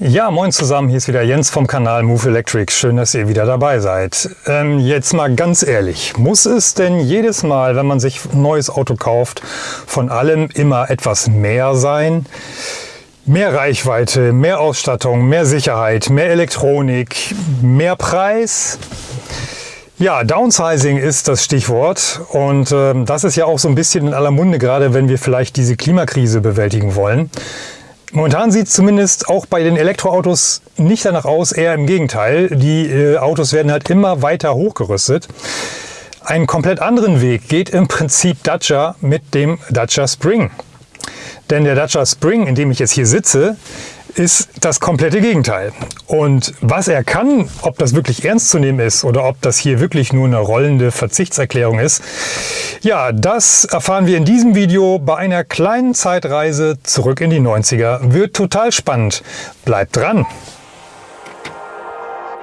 Ja, moin zusammen, hier ist wieder Jens vom Kanal Move Electric. Schön, dass ihr wieder dabei seid. Ähm, jetzt mal ganz ehrlich, muss es denn jedes Mal, wenn man sich ein neues Auto kauft, von allem immer etwas mehr sein? Mehr Reichweite, mehr Ausstattung, mehr Sicherheit, mehr Elektronik, mehr Preis? Ja, Downsizing ist das Stichwort und äh, das ist ja auch so ein bisschen in aller Munde, gerade wenn wir vielleicht diese Klimakrise bewältigen wollen. Momentan sieht es zumindest auch bei den Elektroautos nicht danach aus, eher im Gegenteil. Die äh, Autos werden halt immer weiter hochgerüstet. Einen komplett anderen Weg geht im Prinzip Dacia mit dem Dacia Spring. Denn der Dacia Spring, in dem ich jetzt hier sitze, ist das komplette Gegenteil. Und was er kann, ob das wirklich ernst zu nehmen ist oder ob das hier wirklich nur eine rollende Verzichtserklärung ist, ja, das erfahren wir in diesem Video bei einer kleinen Zeitreise zurück in die 90er. Wird total spannend. Bleibt dran!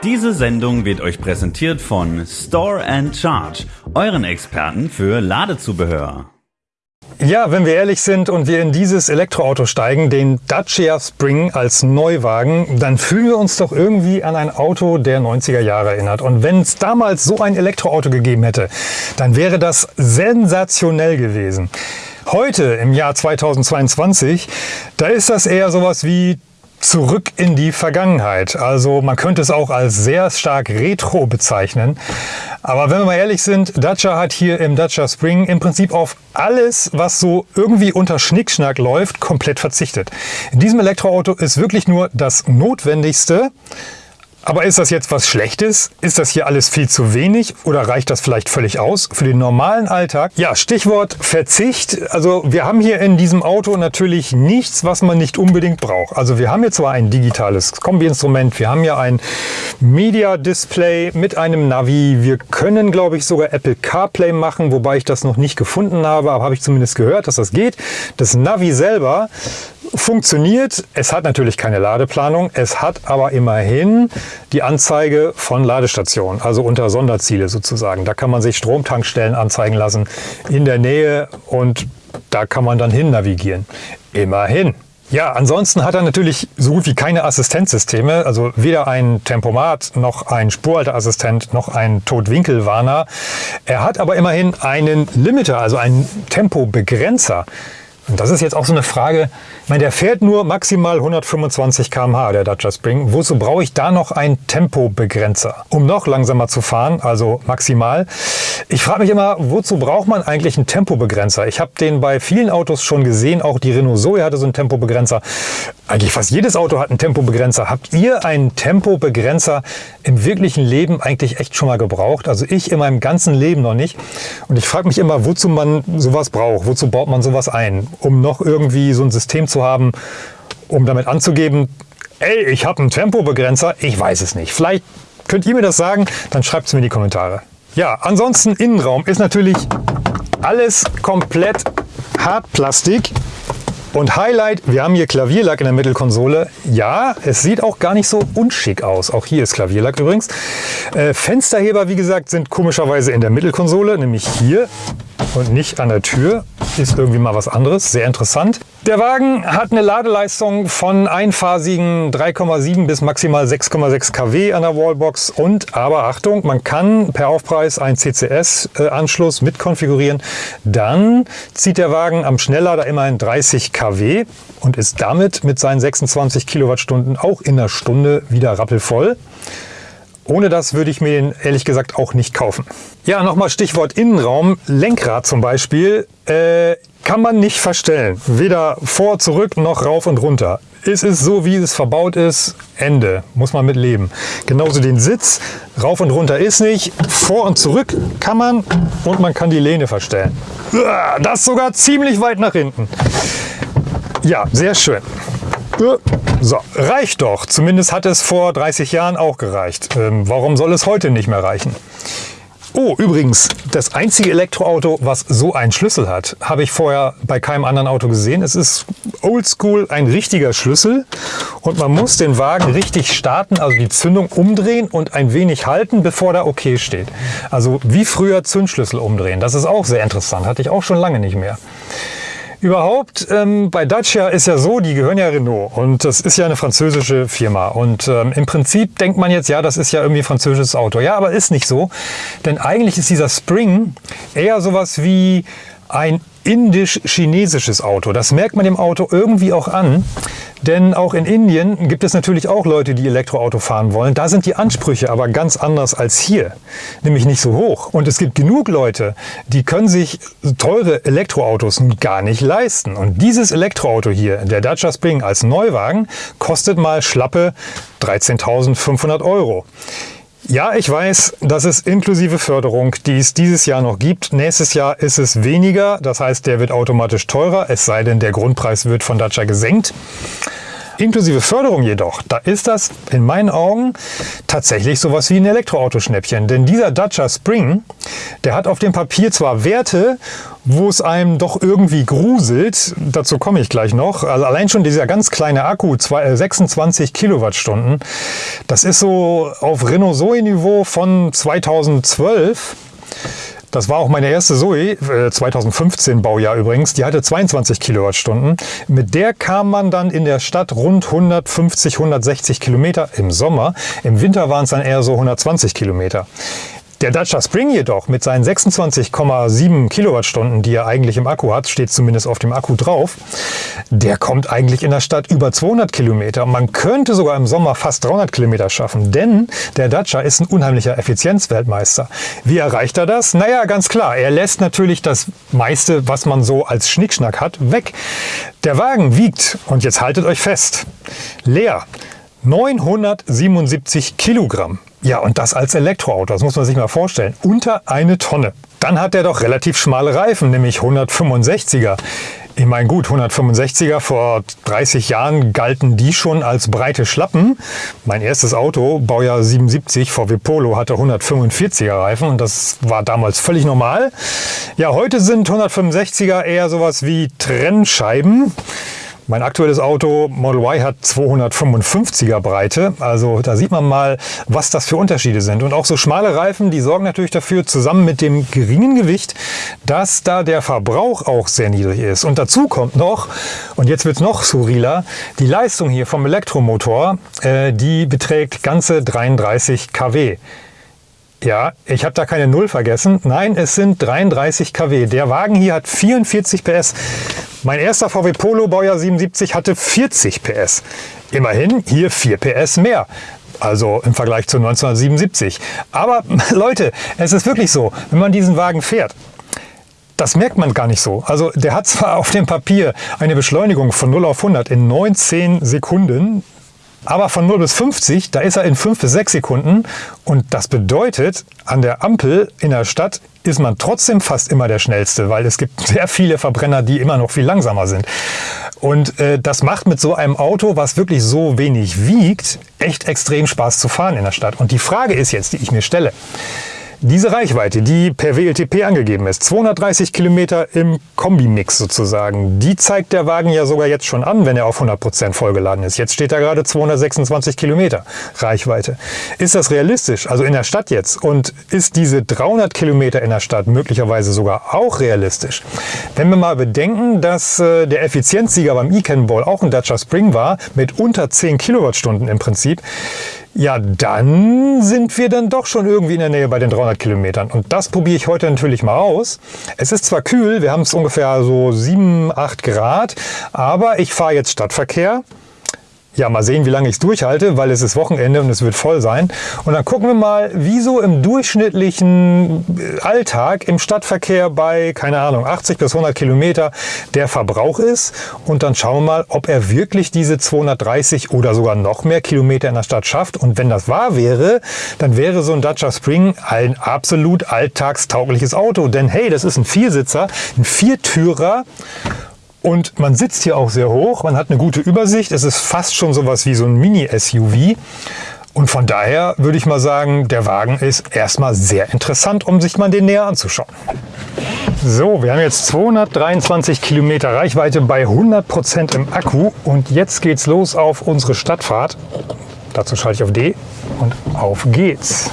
Diese Sendung wird euch präsentiert von Store and Charge, euren Experten für Ladezubehör. Ja, wenn wir ehrlich sind und wir in dieses Elektroauto steigen, den Dacia Spring als Neuwagen, dann fühlen wir uns doch irgendwie an ein Auto der 90er Jahre erinnert. Und wenn es damals so ein Elektroauto gegeben hätte, dann wäre das sensationell gewesen. Heute, im Jahr 2022, da ist das eher sowas wie zurück in die Vergangenheit. Also man könnte es auch als sehr stark retro bezeichnen. Aber wenn wir mal ehrlich sind, Dacia hat hier im Dacia Spring im Prinzip auf alles, was so irgendwie unter Schnickschnack läuft, komplett verzichtet. In diesem Elektroauto ist wirklich nur das Notwendigste, aber ist das jetzt was Schlechtes? Ist das hier alles viel zu wenig oder reicht das vielleicht völlig aus für den normalen Alltag? Ja, Stichwort Verzicht. Also wir haben hier in diesem Auto natürlich nichts, was man nicht unbedingt braucht. Also wir haben hier zwar ein digitales Kombi-Instrument, wir haben hier ein Media-Display mit einem Navi. Wir können, glaube ich, sogar Apple CarPlay machen, wobei ich das noch nicht gefunden habe, aber habe ich zumindest gehört, dass das geht. Das Navi selber funktioniert. Es hat natürlich keine Ladeplanung, es hat aber immerhin die Anzeige von Ladestationen, also unter Sonderziele sozusagen. Da kann man sich Stromtankstellen anzeigen lassen in der Nähe und da kann man dann hin navigieren. Immerhin. Ja, ansonsten hat er natürlich so gut wie keine Assistenzsysteme, also weder ein Tempomat noch ein Spurhalteassistent noch ein Totwinkelwarner. Er hat aber immerhin einen Limiter, also einen Tempobegrenzer. Und das ist jetzt auch so eine Frage, ich meine, der fährt nur maximal 125 km/h, der Dacia Spring. Wozu brauche ich da noch einen Tempobegrenzer, um noch langsamer zu fahren, also maximal? Ich frage mich immer, wozu braucht man eigentlich einen Tempobegrenzer? Ich habe den bei vielen Autos schon gesehen, auch die Renault Zoe hatte so einen Tempobegrenzer. Eigentlich fast jedes Auto hat einen Tempobegrenzer. Habt ihr einen Tempobegrenzer im wirklichen Leben eigentlich echt schon mal gebraucht? Also ich in meinem ganzen Leben noch nicht. Und ich frage mich immer, wozu man sowas braucht. Wozu baut man sowas ein? Um noch irgendwie so ein System zu haben, um damit anzugeben, ey, ich habe einen Tempobegrenzer. Ich weiß es nicht. Vielleicht könnt ihr mir das sagen, dann schreibt es mir in die Kommentare. Ja, ansonsten Innenraum ist natürlich alles komplett Hartplastik. Und Highlight, wir haben hier Klavierlack in der Mittelkonsole. Ja, es sieht auch gar nicht so unschick aus. Auch hier ist Klavierlack übrigens. Äh, Fensterheber, wie gesagt, sind komischerweise in der Mittelkonsole, nämlich hier und nicht an der Tür. Ist irgendwie mal was anderes, sehr interessant. Der Wagen hat eine Ladeleistung von einphasigen 3,7 bis maximal 6,6 kW an der Wallbox und, aber Achtung, man kann per Aufpreis einen CCS-Anschluss mit konfigurieren. Dann zieht der Wagen am Schnelllader immerhin 30 kW und ist damit mit seinen 26 Kilowattstunden auch in einer Stunde wieder rappelvoll. Ohne das würde ich mir den ehrlich gesagt auch nicht kaufen. Ja, nochmal Stichwort Innenraum. Lenkrad zum Beispiel äh, kann man nicht verstellen. Weder vor, zurück noch rauf und runter. Es ist so, wie es verbaut ist. Ende. Muss man mit leben. Genauso den Sitz. Rauf und runter ist nicht. Vor und zurück kann man und man kann die Lehne verstellen. Das sogar ziemlich weit nach hinten. Ja, sehr schön. So, reicht doch. Zumindest hat es vor 30 Jahren auch gereicht. Ähm, warum soll es heute nicht mehr reichen? Oh, übrigens, das einzige Elektroauto, was so einen Schlüssel hat, habe ich vorher bei keinem anderen Auto gesehen. Es ist oldschool ein richtiger Schlüssel und man muss den Wagen richtig starten, also die Zündung umdrehen und ein wenig halten, bevor da OK steht. Also wie früher Zündschlüssel umdrehen. Das ist auch sehr interessant, hatte ich auch schon lange nicht mehr. Überhaupt, ähm, bei Dacia ist ja so, die gehören ja Renault und das ist ja eine französische Firma. Und ähm, im Prinzip denkt man jetzt, ja, das ist ja irgendwie ein französisches Auto. Ja, aber ist nicht so, denn eigentlich ist dieser Spring eher sowas wie ein indisch-chinesisches Auto. Das merkt man dem Auto irgendwie auch an, denn auch in Indien gibt es natürlich auch Leute, die Elektroauto fahren wollen. Da sind die Ansprüche aber ganz anders als hier, nämlich nicht so hoch. Und es gibt genug Leute, die können sich teure Elektroautos gar nicht leisten. Und dieses Elektroauto hier, der Dacia Spring als Neuwagen, kostet mal schlappe 13.500 Euro. Ja, ich weiß, das ist inklusive Förderung, die es dieses Jahr noch gibt. Nächstes Jahr ist es weniger, das heißt, der wird automatisch teurer, es sei denn, der Grundpreis wird von Dacia gesenkt. Inklusive Förderung jedoch, da ist das in meinen Augen tatsächlich sowas wie ein Elektroautoschnäppchen. Denn dieser Dacia Spring, der hat auf dem Papier zwar Werte, wo es einem doch irgendwie gruselt, dazu komme ich gleich noch. Also allein schon dieser ganz kleine Akku, 26 äh, Kilowattstunden, das ist so auf Renault Zoe Niveau von 2012. Das war auch meine erste Zoe, 2015 äh, Baujahr übrigens. Die hatte 22 Kilowattstunden. Mit der kam man dann in der Stadt rund 150, 160 Kilometer im Sommer. Im Winter waren es dann eher so 120 Kilometer. Der Dacia Spring jedoch mit seinen 26,7 Kilowattstunden, die er eigentlich im Akku hat, steht zumindest auf dem Akku drauf, der kommt eigentlich in der Stadt über 200 Kilometer. Man könnte sogar im Sommer fast 300 Kilometer schaffen, denn der Dacia ist ein unheimlicher Effizienzweltmeister. Wie erreicht er das? Naja, ganz klar, er lässt natürlich das meiste, was man so als Schnickschnack hat, weg. Der Wagen wiegt, und jetzt haltet euch fest, leer 977 Kilogramm. Ja, und das als Elektroauto, das muss man sich mal vorstellen. Unter eine Tonne. Dann hat er doch relativ schmale Reifen, nämlich 165er. Ich meine gut, 165er, vor 30 Jahren galten die schon als breite Schlappen. Mein erstes Auto, Baujahr 77, VW Polo, hatte 145er Reifen und das war damals völlig normal. Ja, heute sind 165er eher sowas wie Trennscheiben. Mein aktuelles Auto Model Y hat 255er Breite. Also da sieht man mal, was das für Unterschiede sind. Und auch so schmale Reifen, die sorgen natürlich dafür, zusammen mit dem geringen Gewicht, dass da der Verbrauch auch sehr niedrig ist. Und dazu kommt noch, und jetzt wird es noch skurriler, die Leistung hier vom Elektromotor, äh, die beträgt ganze 33 kW. Ja, ich habe da keine Null vergessen. Nein, es sind 33 kW. Der Wagen hier hat 44 PS. Mein erster VW Polo Baujahr 77 hatte 40 PS. Immerhin hier 4 PS mehr. Also im Vergleich zu 1977. Aber Leute, es ist wirklich so, wenn man diesen Wagen fährt, das merkt man gar nicht so. Also der hat zwar auf dem Papier eine Beschleunigung von 0 auf 100 in 19 Sekunden, aber von 0 bis 50, da ist er in 5 bis 6 Sekunden. Und das bedeutet, an der Ampel in der Stadt ist man trotzdem fast immer der Schnellste, weil es gibt sehr viele Verbrenner, die immer noch viel langsamer sind. Und äh, das macht mit so einem Auto, was wirklich so wenig wiegt, echt extrem Spaß zu fahren in der Stadt. Und die Frage ist jetzt, die ich mir stelle, diese Reichweite, die per WLTP angegeben ist, 230 Kilometer im Kombimix sozusagen, die zeigt der Wagen ja sogar jetzt schon an, wenn er auf 100 Prozent vollgeladen ist. Jetzt steht da gerade 226 Kilometer Reichweite. Ist das realistisch, also in der Stadt jetzt? Und ist diese 300 Kilometer in der Stadt möglicherweise sogar auch realistisch? Wenn wir mal bedenken, dass äh, der Effizienzsieger beim E-Cannonball auch ein Dacia Spring war, mit unter 10 Kilowattstunden im Prinzip, ja, dann sind wir dann doch schon irgendwie in der Nähe bei den 300 Kilometern. Und das probiere ich heute natürlich mal aus. Es ist zwar kühl, wir haben es ungefähr so 7, 8 Grad, aber ich fahre jetzt Stadtverkehr. Ja, mal sehen, wie lange ich es durchhalte, weil es ist Wochenende und es wird voll sein. Und dann gucken wir mal, wie so im durchschnittlichen äh, Alltag im Stadtverkehr bei, keine Ahnung, 80 bis 100 Kilometer der Verbrauch ist. Und dann schauen wir mal, ob er wirklich diese 230 oder sogar noch mehr Kilometer in der Stadt schafft. Und wenn das wahr wäre, dann wäre so ein Dacia Spring ein absolut alltagstaugliches Auto. Denn hey, das ist ein Viersitzer, ein Viertürer und man sitzt hier auch sehr hoch, man hat eine gute Übersicht. Es ist fast schon sowas wie so ein Mini-SUV. Und von daher würde ich mal sagen, der Wagen ist erstmal sehr interessant, um sich mal den näher anzuschauen. So, wir haben jetzt 223 Kilometer Reichweite bei 100 Prozent im Akku und jetzt geht's los auf unsere Stadtfahrt. Dazu schalte ich auf D und auf geht's.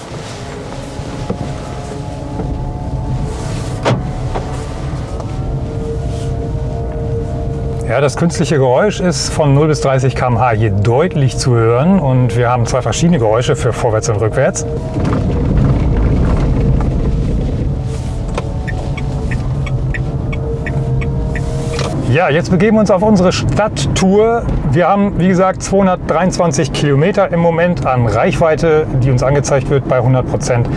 Ja, das künstliche Geräusch ist von 0 bis 30 km/h hier deutlich zu hören und wir haben zwei verschiedene Geräusche für vorwärts und rückwärts. Ja, jetzt begeben wir uns auf unsere Stadttour. Wir haben, wie gesagt, 223 Kilometer im Moment an Reichweite, die uns angezeigt wird bei 100 Prozent.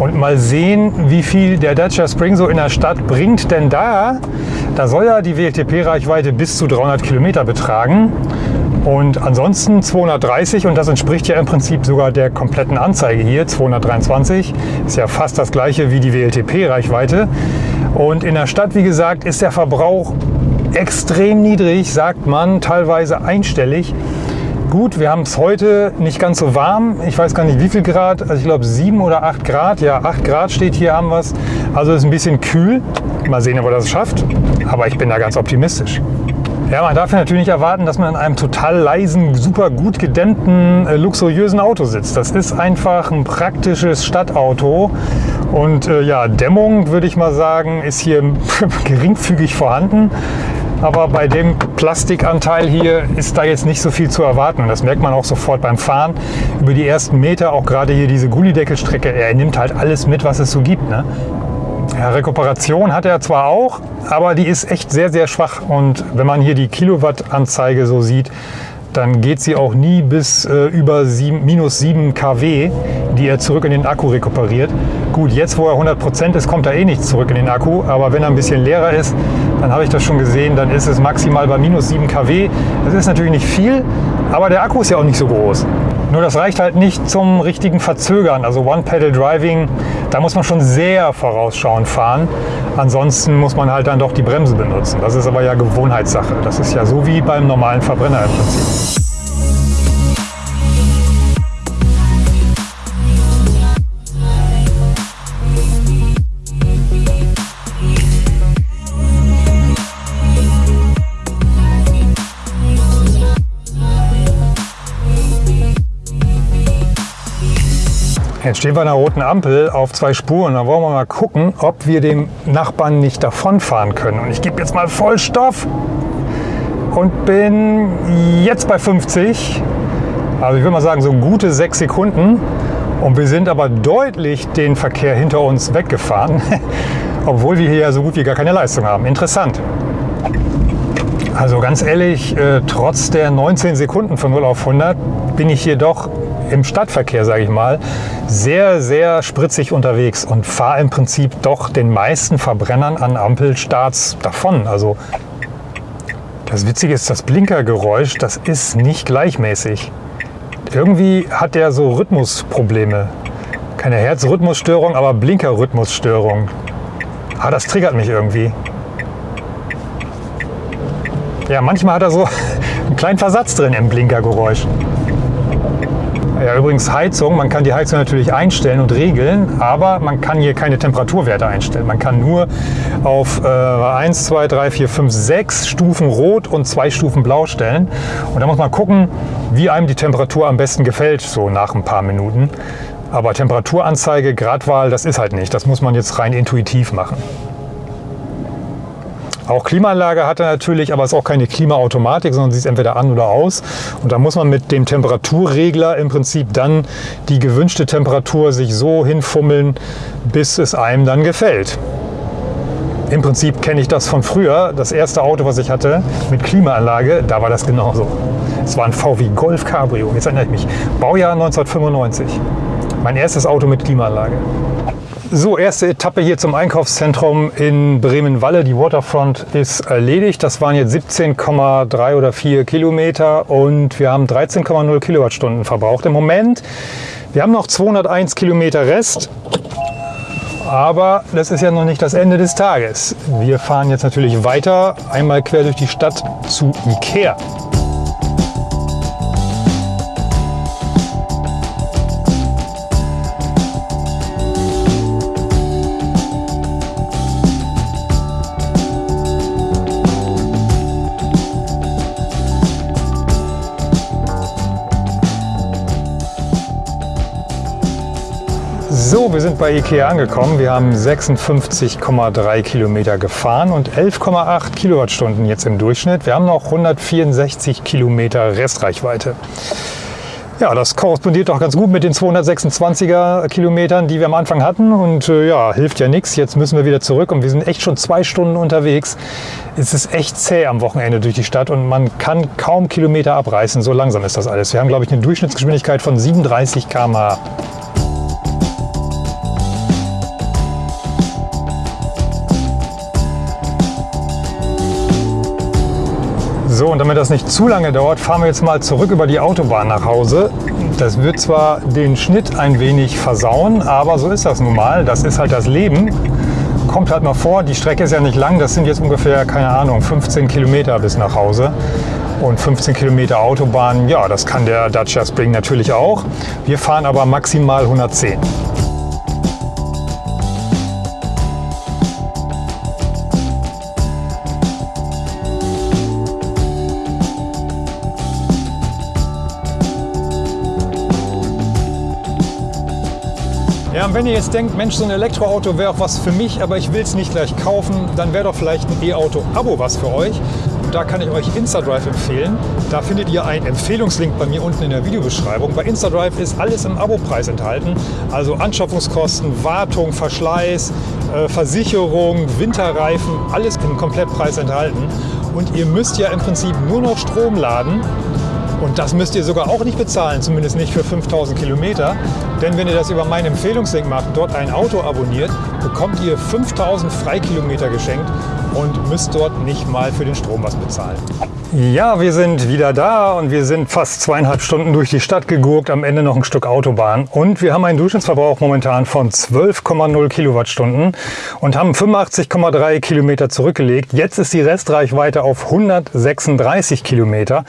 Und mal sehen, wie viel der Dacia Spring so in der Stadt bringt. Denn da, da soll ja die WLTP-Reichweite bis zu 300 Kilometer betragen. Und ansonsten 230 und das entspricht ja im Prinzip sogar der kompletten Anzeige hier, 223. Ist ja fast das gleiche wie die WLTP-Reichweite. Und in der Stadt, wie gesagt, ist der Verbrauch extrem niedrig, sagt man, teilweise einstellig. Gut, wir haben es heute nicht ganz so warm. Ich weiß gar nicht wie viel Grad. Also ich glaube sieben oder acht Grad. Ja, acht Grad steht hier, haben wir es. Also ist ein bisschen kühl. Mal sehen, ob er das schafft. Aber ich bin da ganz optimistisch. Ja, man darf natürlich nicht erwarten, dass man in einem total leisen, super gut gedämmten, äh, luxuriösen Auto sitzt. Das ist einfach ein praktisches Stadtauto. Und äh, ja, Dämmung, würde ich mal sagen, ist hier geringfügig vorhanden. Aber bei dem Plastikanteil hier ist da jetzt nicht so viel zu erwarten. Und das merkt man auch sofort beim Fahren. Über die ersten Meter, auch gerade hier diese Gullideckelstrecke, er nimmt halt alles mit, was es so gibt. Ne? Ja, Rekuperation hat er zwar auch, aber die ist echt sehr, sehr schwach. Und wenn man hier die Kilowattanzeige so sieht, dann geht sie auch nie bis äh, über 7, minus 7 kW, die er zurück in den Akku rekuperiert. Gut, jetzt wo er 100% ist, kommt er eh nicht zurück in den Akku, aber wenn er ein bisschen leerer ist, dann habe ich das schon gesehen, dann ist es maximal bei minus 7 kW. Das ist natürlich nicht viel, aber der Akku ist ja auch nicht so groß. Nur das reicht halt nicht zum richtigen Verzögern. Also One-Pedal-Driving, da muss man schon sehr vorausschauend fahren. Ansonsten muss man halt dann doch die Bremse benutzen. Das ist aber ja Gewohnheitssache. Das ist ja so wie beim normalen Verbrenner im Prinzip. Jetzt stehen wir an der roten Ampel auf zwei Spuren. Da wollen wir mal gucken, ob wir dem Nachbarn nicht davonfahren können. Und ich gebe jetzt mal Vollstoff und bin jetzt bei 50. Also ich würde mal sagen, so gute sechs Sekunden. Und wir sind aber deutlich den Verkehr hinter uns weggefahren, obwohl wir hier ja so gut wie gar keine Leistung haben. Interessant. Also ganz ehrlich, äh, trotz der 19 Sekunden von 0 auf 100 bin ich hier doch im Stadtverkehr, sage ich mal, sehr, sehr spritzig unterwegs und fahre im Prinzip doch den meisten Verbrennern an Ampelstarts davon. Also das Witzige ist, das Blinkergeräusch, das ist nicht gleichmäßig. Irgendwie hat der so Rhythmusprobleme. Keine Herzrhythmusstörung, aber Blinkerrhythmusstörung. Ah, das triggert mich irgendwie. Ja, manchmal hat er so einen kleinen Versatz drin im Blinkergeräusch. Ja, übrigens Heizung. Man kann die Heizung natürlich einstellen und regeln, aber man kann hier keine Temperaturwerte einstellen. Man kann nur auf äh, 1, 2, 3, 4, 5, 6 Stufen Rot und 2 Stufen Blau stellen. Und da muss man gucken, wie einem die Temperatur am besten gefällt, so nach ein paar Minuten. Aber Temperaturanzeige, Gradwahl, das ist halt nicht. Das muss man jetzt rein intuitiv machen. Auch Klimaanlage hat er natürlich, aber es ist auch keine Klimaautomatik, sondern sie ist entweder an oder aus. Und da muss man mit dem Temperaturregler im Prinzip dann die gewünschte Temperatur sich so hinfummeln, bis es einem dann gefällt. Im Prinzip kenne ich das von früher. Das erste Auto, was ich hatte mit Klimaanlage, da war das genauso. Es war ein VW Golf Cabrio, jetzt erinnere ich mich. Baujahr 1995. Mein erstes Auto mit Klimaanlage. So, erste Etappe hier zum Einkaufszentrum in Bremen-Walle. Die Waterfront ist erledigt. Das waren jetzt 17,3 oder 4 Kilometer und wir haben 13,0 Kilowattstunden verbraucht im Moment. Wir haben noch 201 Kilometer Rest. Aber das ist ja noch nicht das Ende des Tages. Wir fahren jetzt natürlich weiter, einmal quer durch die Stadt zu Ikea. So, wir sind bei Ikea angekommen. Wir haben 56,3 Kilometer gefahren und 11,8 Kilowattstunden jetzt im Durchschnitt. Wir haben noch 164 Kilometer Restreichweite. Ja, das korrespondiert doch ganz gut mit den 226er Kilometern, die wir am Anfang hatten. Und äh, ja, hilft ja nichts. Jetzt müssen wir wieder zurück und wir sind echt schon zwei Stunden unterwegs. Es ist echt zäh am Wochenende durch die Stadt und man kann kaum Kilometer abreißen. So langsam ist das alles. Wir haben, glaube ich, eine Durchschnittsgeschwindigkeit von 37 km/h. So, und damit das nicht zu lange dauert, fahren wir jetzt mal zurück über die Autobahn nach Hause. Das wird zwar den Schnitt ein wenig versauen, aber so ist das nun mal. Das ist halt das Leben. Kommt halt mal vor, die Strecke ist ja nicht lang. Das sind jetzt ungefähr, keine Ahnung, 15 Kilometer bis nach Hause. Und 15 Kilometer Autobahn, ja, das kann der Dacia Spring natürlich auch. Wir fahren aber maximal 110. und wenn ihr jetzt denkt, Mensch, so ein Elektroauto wäre auch was für mich, aber ich will es nicht gleich kaufen, dann wäre doch vielleicht ein E-Auto-Abo was für euch. Und da kann ich euch InstaDrive empfehlen. Da findet ihr einen Empfehlungslink bei mir unten in der Videobeschreibung. Bei InstaDrive ist alles im Abo-Preis enthalten. Also Anschaffungskosten, Wartung, Verschleiß, äh, Versicherung, Winterreifen, alles im Komplettpreis enthalten. Und ihr müsst ja im Prinzip nur noch Strom laden und das müsst ihr sogar auch nicht bezahlen, zumindest nicht für 5000 Kilometer. Denn wenn ihr das über meinen Empfehlungslink macht dort ein Auto abonniert, bekommt ihr 5000 Freikilometer geschenkt und müsst dort nicht mal für den Strom was bezahlen. Ja, wir sind wieder da und wir sind fast zweieinhalb Stunden durch die Stadt gegurkt, am Ende noch ein Stück Autobahn. Und wir haben einen Durchschnittsverbrauch momentan von 12,0 Kilowattstunden und haben 85,3 Kilometer zurückgelegt. Jetzt ist die Restreichweite auf 136 Kilometer.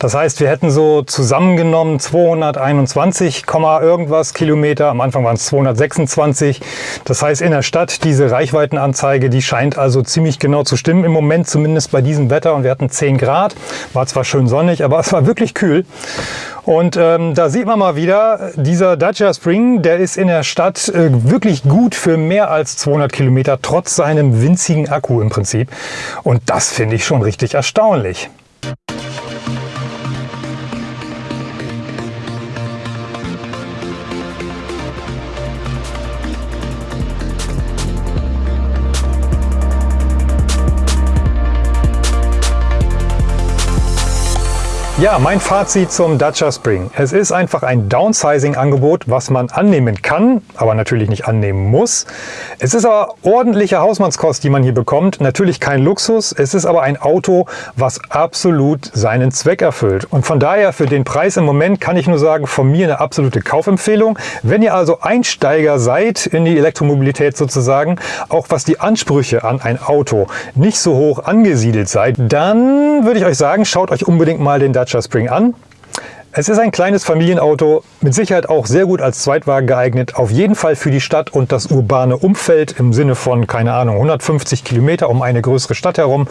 Das heißt, wir hätten so zusammengenommen 221, irgendwas Kilometer. Am Anfang waren es 226. Das heißt, in der Stadt diese Reichweitenanzeige, die scheint also ziemlich genau zu stimmen. Im Moment zumindest bei diesem Wetter und wir hatten 10 Grad. Grad. War zwar schön sonnig, aber es war wirklich kühl. Und ähm, da sieht man mal wieder, dieser Dacia Spring, der ist in der Stadt äh, wirklich gut für mehr als 200 Kilometer, trotz seinem winzigen Akku im Prinzip. Und das finde ich schon richtig erstaunlich. Ja, mein Fazit zum Dacia Spring. Es ist einfach ein Downsizing-Angebot, was man annehmen kann, aber natürlich nicht annehmen muss. Es ist aber ordentliche Hausmannskost, die man hier bekommt. Natürlich kein Luxus, es ist aber ein Auto, was absolut seinen Zweck erfüllt. Und von daher für den Preis im Moment kann ich nur sagen, von mir eine absolute Kaufempfehlung. Wenn ihr also Einsteiger seid in die Elektromobilität sozusagen, auch was die Ansprüche an ein Auto nicht so hoch angesiedelt seid, dann würde ich euch sagen, schaut euch unbedingt mal den Dacia Dacia Spring an. Es ist ein kleines Familienauto, mit Sicherheit auch sehr gut als Zweitwagen geeignet, auf jeden Fall für die Stadt und das urbane Umfeld im Sinne von, keine Ahnung, 150 Kilometer um eine größere Stadt herum.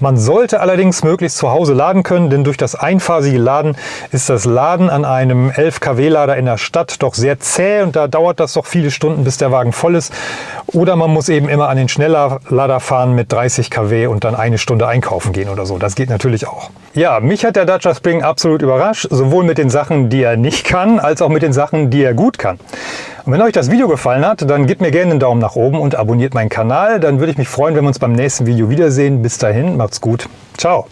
Man sollte allerdings möglichst zu Hause laden können, denn durch das einphasige Laden ist das Laden an einem 11 kW-Lader in der Stadt doch sehr zäh und da dauert das doch viele Stunden, bis der Wagen voll ist. Oder man muss eben immer an den Schnelllader fahren mit 30 kW und dann eine Stunde einkaufen gehen oder so. Das geht natürlich auch. Ja, mich hat der Dacia Spring absolut überrascht, sowohl mit den Sachen, die er nicht kann, als auch mit den Sachen, die er gut kann. Und wenn euch das Video gefallen hat, dann gebt mir gerne einen Daumen nach oben und abonniert meinen Kanal. Dann würde ich mich freuen, wenn wir uns beim nächsten Video wiedersehen. Bis dahin, macht's gut. Ciao.